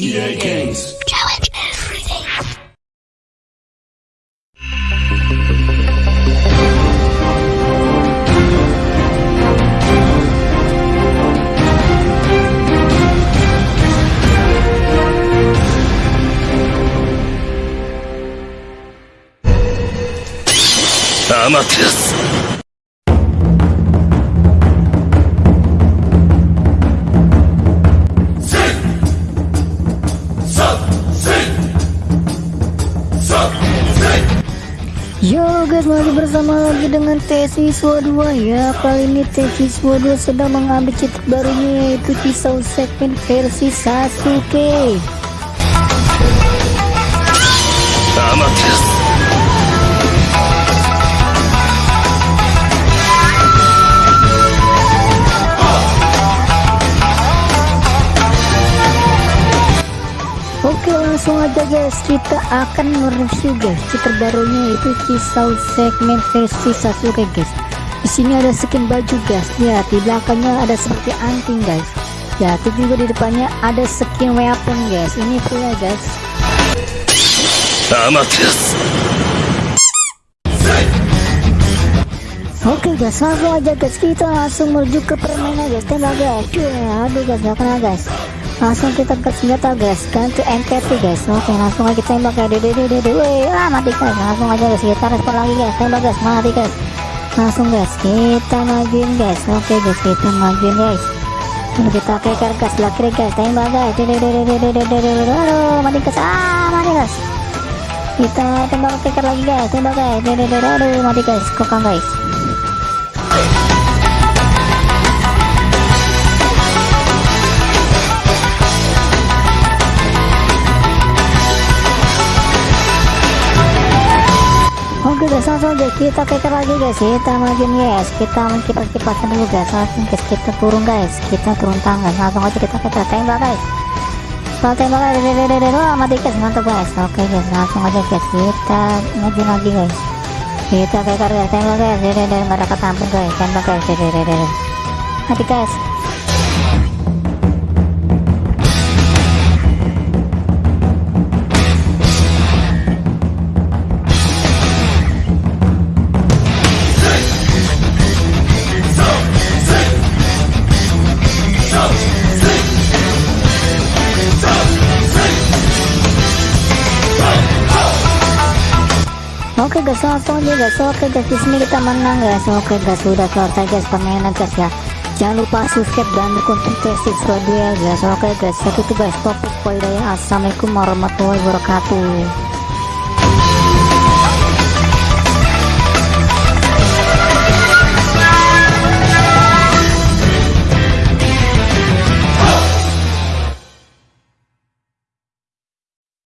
EA Games. Challenge everything. Amateus. Yo guys masih bersama lagi dengan TS Siswa 2 ya Kali ini TS Siswa 2 sedang mengambil cheat barunya yaitu pisau segmen versi Sasuke Amateus. Langsung aja guys kita akan mereview guys cheat terbarunya yaitu pisau segmen versi Sasuke guys di sini ada skin baju guys ya di belakangnya ada seperti anting guys ya itu juga di depannya ada skin weapon guys ini free ya guys Amateus. Oke guys, langsung aja guys kita langsung menuju ke permainan guys. Tembak guys. Ya, aduh guys, gak kena guys. Langsung kita ke senjata guys, ganti MPT guys. Oke, langsung aja tembak guys. Dede dede dede. Ah mati guys. Langsung aja guys, kita respon lagi guys. Tembak guys, mati guys. Langsung guys, kita majuin guys. Oke guys, kita majuin guys. Kita keker guys, sebelah kiri guys. Tembak guys. Dede dede dede dede dede. Aduh, mati guys. Ah, mati guys. Kita tembak keker lagi guys. Tembak guys. Dede dede. Aduh, mati guys. Kokang guys. Oke guys langsung aja kita keker lagi guys. Kita majuin guys. Kita menkipas kipasan dulu guys. Langsung guys kita turun guys. Kita turun tangan. Langsung aja kita keker tembak guys. Kalau tembak guys. Wah mati guys. Mantap guys. Oke guys langsung aja guys. Kita majuin lagi guys. Kita keker guys tembak guys. Dede nggak ada ketampung guys. Tembak guys. Dede. Mati guys Oke guys, langsung aja guys. Oke guys, di sini kita menang guys. Oke guys, sudah selesai guys permainan guys ya. Jangan lupa subscribe dan dukung dua ya guys. Oke guys, itu guys topik poin dari Assalamualaikum warahmatullahi wabarakatuh.